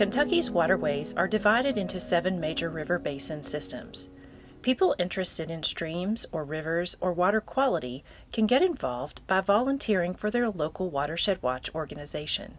Kentucky's waterways are divided into seven major river basin systems. People interested in streams or rivers or water quality can get involved by volunteering for their local Watershed Watch organization.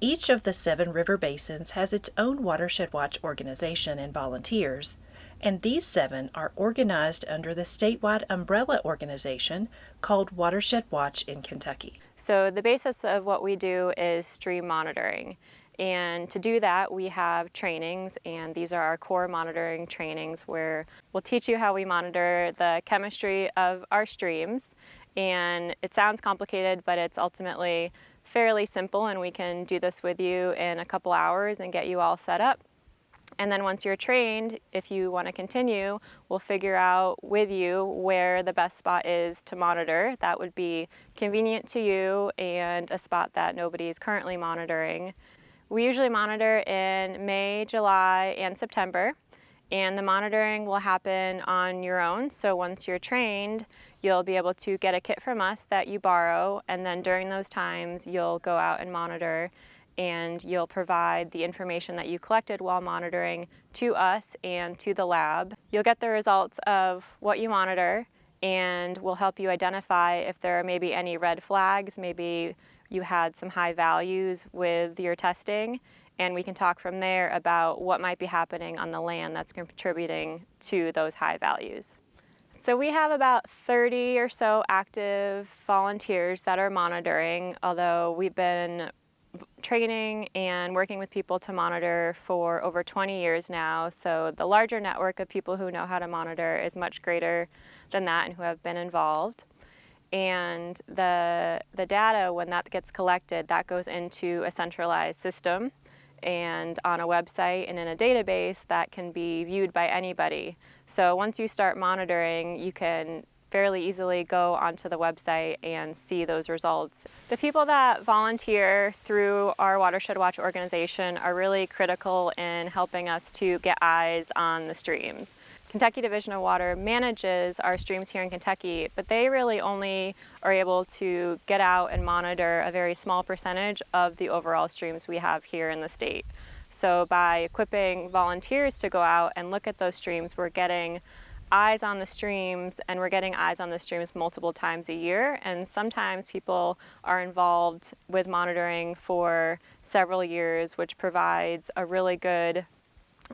Each of the seven river basins has its own Watershed Watch organization and volunteers, and these seven are organized under the statewide umbrella organization called Watershed Watch in Kentucky. So the basis of what we do is stream monitoring. And to do that, we have trainings, and these are our core monitoring trainings where we'll teach you how we monitor the chemistry of our streams. And it sounds complicated, but it's ultimately fairly simple, and we can do this with you in a couple hours and get you all set up. And then once you're trained, if you want to continue, we'll figure out with you where the best spot is to monitor. That would be convenient to you and a spot that nobody is currently monitoring. We usually monitor in May, July, and September, and the monitoring will happen on your own. So once you're trained, you'll be able to get a kit from us that you borrow, and then during those times, you'll go out and monitor and you'll provide the information that you collected while monitoring to us and to the lab. You'll get the results of what you monitor and we'll help you identify if there are maybe any red flags, maybe you had some high values with your testing, and we can talk from there about what might be happening on the land that's contributing to those high values. So we have about 30 or so active volunteers that are monitoring, although we've been training and working with people to monitor for over 20 years now. So the larger network of people who know how to monitor is much greater than that and who have been involved. And the, the data, when that gets collected, that goes into a centralized system and on a website and in a database that can be viewed by anybody. So once you start monitoring, you can fairly easily go onto the website and see those results. The people that volunteer through our Watershed Watch organization are really critical in helping us to get eyes on the streams. Kentucky Division of Water manages our streams here in Kentucky, but they really only are able to get out and monitor a very small percentage of the overall streams we have here in the state. So by equipping volunteers to go out and look at those streams, we're getting eyes on the streams and we're getting eyes on the streams multiple times a year and sometimes people are involved with monitoring for several years which provides a really good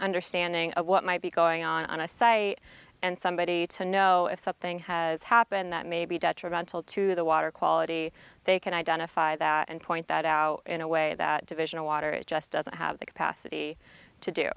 understanding of what might be going on on a site and somebody to know if something has happened that may be detrimental to the water quality, they can identify that and point that out in a way that Division of Water it just doesn't have the capacity to do.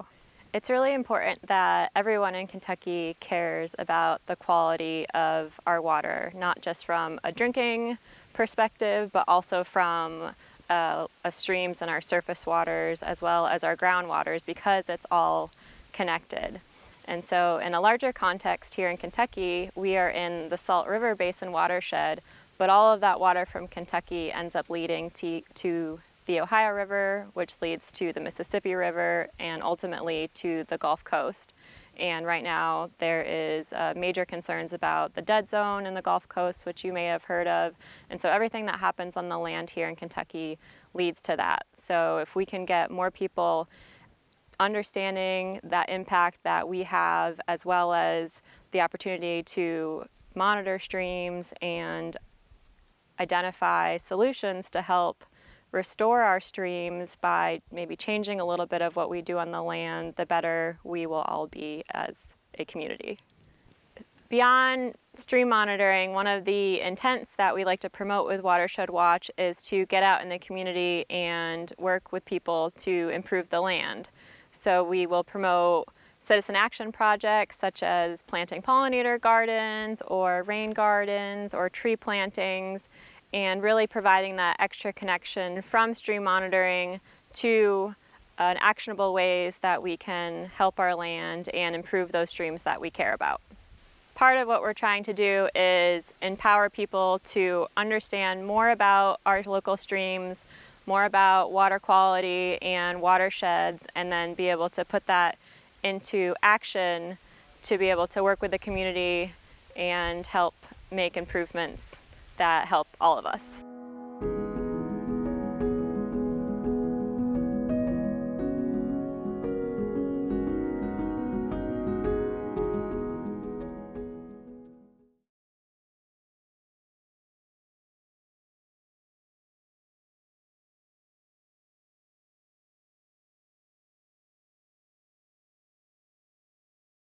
It's really important that everyone in Kentucky cares about the quality of our water, not just from a drinking perspective, but also from uh, streams and our surface waters as well as our groundwaters because it's all connected. And so in a larger context here in Kentucky, we are in the Salt River Basin watershed, but all of that water from Kentucky ends up leading to, to the Ohio River, which leads to the Mississippi River and ultimately to the Gulf Coast. And right now there is uh, major concerns about the dead zone in the Gulf Coast, which you may have heard of. And so everything that happens on the land here in Kentucky leads to that. So if we can get more people understanding that impact that we have, as well as the opportunity to monitor streams and identify solutions to help restore our streams by maybe changing a little bit of what we do on the land, the better we will all be as a community. Beyond stream monitoring, one of the intents that we like to promote with Watershed Watch is to get out in the community and work with people to improve the land. So we will promote citizen action projects such as planting pollinator gardens or rain gardens or tree plantings and really providing that extra connection from stream monitoring to uh, actionable ways that we can help our land and improve those streams that we care about. Part of what we're trying to do is empower people to understand more about our local streams, more about water quality and watersheds, and then be able to put that into action to be able to work with the community and help make improvements that help all of us.